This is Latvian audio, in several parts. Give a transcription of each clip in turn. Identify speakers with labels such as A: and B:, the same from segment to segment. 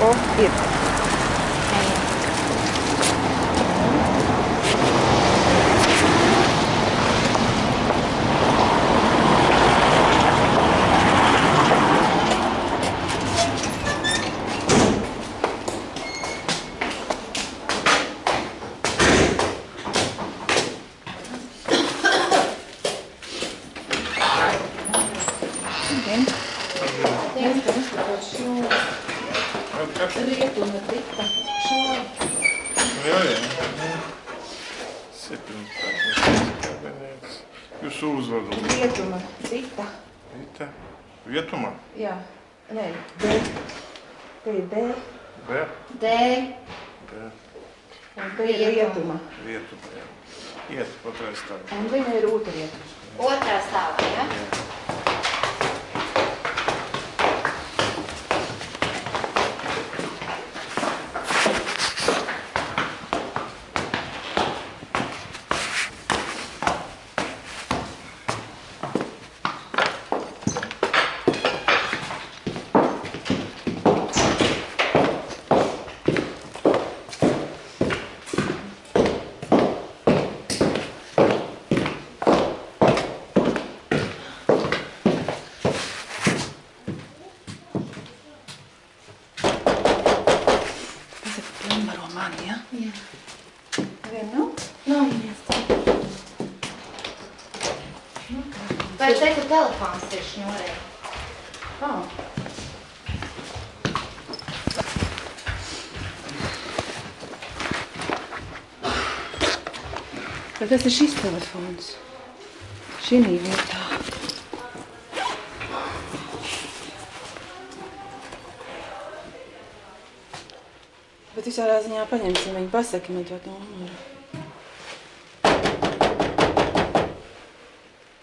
A: of it. Ayan. Okay. Thank you.
B: Rietuma tika šādi.
C: Jā, jā. Septiņpadsmit kabinets. Jūsu uzvadu.
B: Rietuma tika.
C: Rīta. Vietumā.
B: Jā. Nē, D. Te ir D.
C: B.
D: D.
C: B.
B: Un te ir rietuma.
C: Vietumā, jā. Iet patreiz tā.
B: Un viņa ir otra rietuma.
D: Otrā stāvā, ja?
A: Tas ir pilnvaro mani, ja?
D: Jā.
B: Vien nav?
D: Nav iespējams. Vai te, ka telefons ir šņurē?
B: Ā.
A: Bet tas ir šis telefons. Šī vietā. Bet visādā ziņā paņemsim viņu, pasaki man to numuru.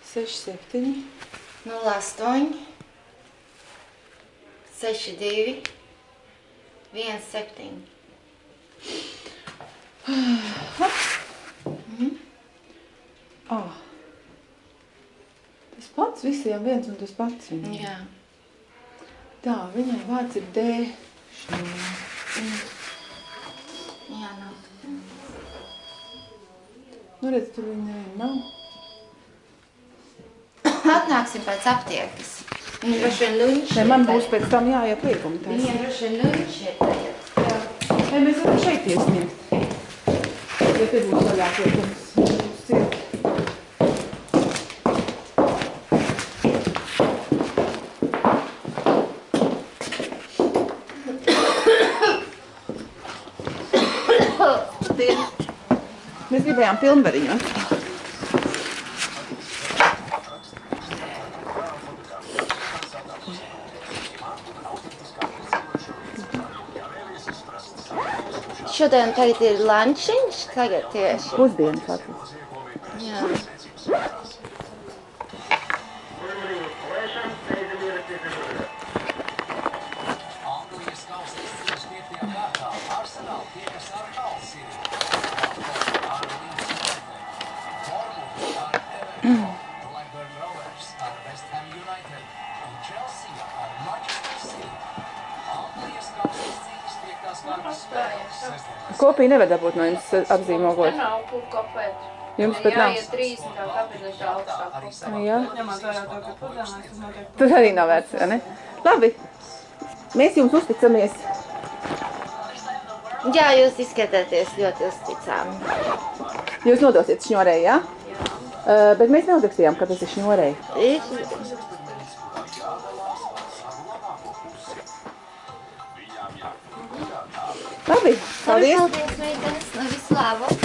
A: 6, 7.
D: 08 62 17.
A: Ah. Tas pats visiem viens un tas pats viņam.
D: Jā.
A: Tā, viņai vārds ir D. Šņūra.
D: Jā, nav.
A: Nu, redz, tur viņa neviena nav.
D: Atnāksim pēc aptiekas. Viņa droši vien luņš
A: Nē, man būs pēc tam jāiet liekumi taisīt.
D: Viņa droši vien luņš ir tagad.
A: Nē, mēs varam šeit iesniegt. Ja te būs vaļāk liekums. Būs gribējām pilnvariņu.
D: Šodien tagad ir lančiņš, tagad tieši.
A: Pusdienas atlas.
D: Jā.
E: Anglijas kausa izcīņas 5. kārtā Arsenal tiekas ar Halsiju.
A: Kopija nevar dabūt no jums apzīmogot.
F: Nav kur kopēt.
A: Jums pat nav.
F: Jāiet 30. kabineša augstāk.
E: arī
F: kopēt.
E: savā
A: Jā. Tas arī nav vērts, vai ne? Labi. Mēs jums uzticamies.
D: Jā, jūs izskatāties ļoti uzticami.
A: Jūs nodosiet šņorei, jā? Uh, bet mēs neuzrakstījām, ka tas ir šņorei.
D: Ir
A: Labi, paldies.
D: Paldies, meitenes, no visu labu.